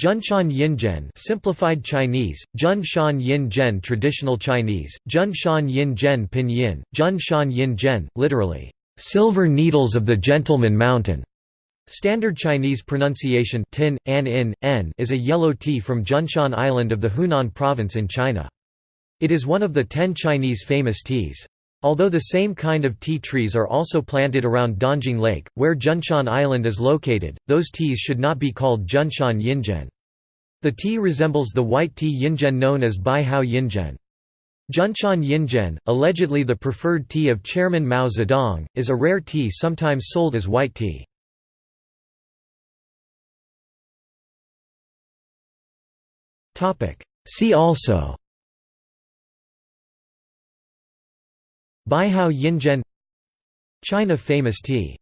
Junshan Yinzhen simplified Chinese, Junshan Yinzhen traditional Chinese, Junshan Yinzhen pinyin, Junshan Yinzhen, literally, "...silver needles of the gentleman mountain". Standard Chinese pronunciation tin, an in, n is a yellow tea from Junshan Island of the Hunan province in China. It is one of the ten Chinese famous teas. Although the same kind of tea trees are also planted around Dongting Lake, where Junshan Island is located, those teas should not be called Junshan Yinzhen. The tea resembles the white tea Yinzhen known as Baihao Yinzhen. Junshan Yinzhen, allegedly the preferred tea of Chairman Mao Zedong, is a rare tea sometimes sold as white tea. See also Baihao Yinzhen China famous tea